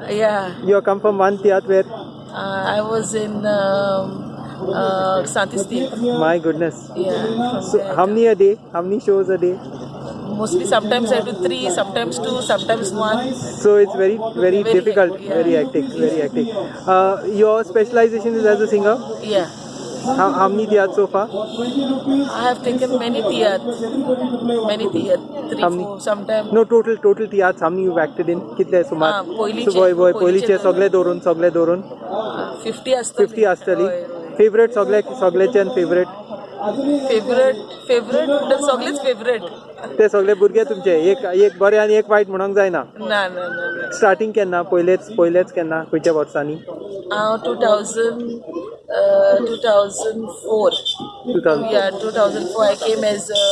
tour sarke hectic schedule. Yeah, You come from one where, uh, I was in um, uh, my goodness. Yeah, So how many a day? How many shows a day? mostly sometimes I do three, sometimes two, sometimes one. So it's very, very, Very difficult, yeah. very hectic, very hectic. Uh, your specialization is as a singer. Yeah, How, how many theatres so far? I have taken many theatre, many theatre, three, How many? four, sometimes. No, total, total theatres. How many you've acted in? कितले सुमार? Ah, पयलींचे- So boy, boy, पयलींचे पयलींचे. सगळे धरून, सगळे धरून. Fifty आसतली 50 आसतली. हय, हय. Favorite सगळे, सगळेच्यान favorite. फेवरेट फेवरेट म्हणल्यार सगळेच फेवरेट ते सगळे भुरगे तुमचे एक एक बरे आनी एक वायट म्हणूंक जायना ना ना ना ना. स्टार्टिंग केन्ना पयलेच पयलेच केन्ना खंयच्या वर्सांनी हांव two thousand Uh, 2004. 2004. Yeah, 2004. I came as a,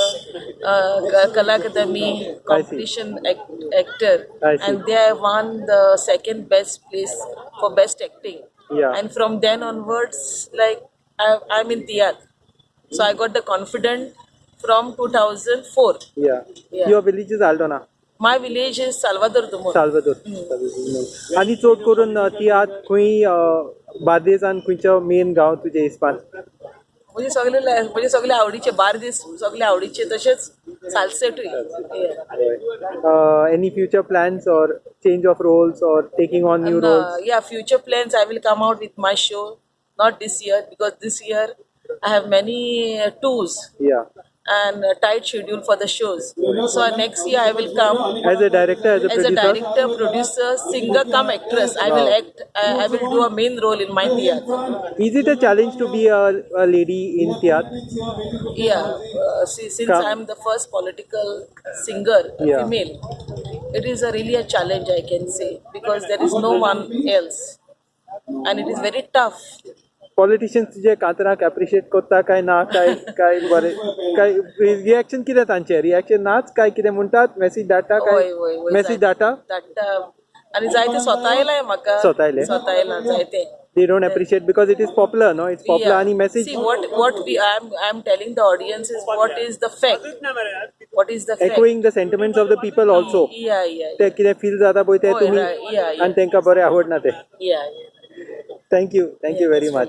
a Kalakadami competition act, actor, and there I won the second best place for best acting. Yeah. And from then onwards, like I, I'm in Tiyat. So I got the confident from 2004. Yeah. yeah. Your village is Aldona. My village is Salvador Dumor. Salvador. आणि चोट करून ती आज खुई बार्देस आणि main गाव तुझ्या हिस्पान म्हणजे सगळे म्हणजे सगळे आवडीचे बार्देस सगळे आवडीचे तसेच सालसेटूय any future plans or change of roles or taking on new role या future plans I will come out with my show not this year because this year I have many tours and tight schedule for the shows. So next year I will come as a director, as a, as producer? a director, producer, singer, come actress. I will act. I, I will do a main role in my theatre. Is it a challenge to be a, a lady in theatre? Yeah, uh, see, since I am the first political singer, yeah. female, it is a really a challenge I can say because there is no one else, and it is very tough. Politicians तुजे कातराक appreciate करता काय ना काय काय बरे काय reaction कितें तांचे रिएक्शन नाच काय कितें म्हणटात मेसेज धाडटा काय मेसेज धाडटा धाडटा आणि जायते स्वता येयलाय म्हाका स्वता येयले? स्वता येयला जायते they don't appreciate because it is popular no it's popular आणि message See what what we I am I am telling the audience is what is the fact. What is the fact? echoing the sentiments of the people also Yeah, yeah, ते कितें feel जाता पळय ते तुमी yeah, yeah. आनी तांकां बरें आवडना ते yeah, yeah. Thank you thank you very much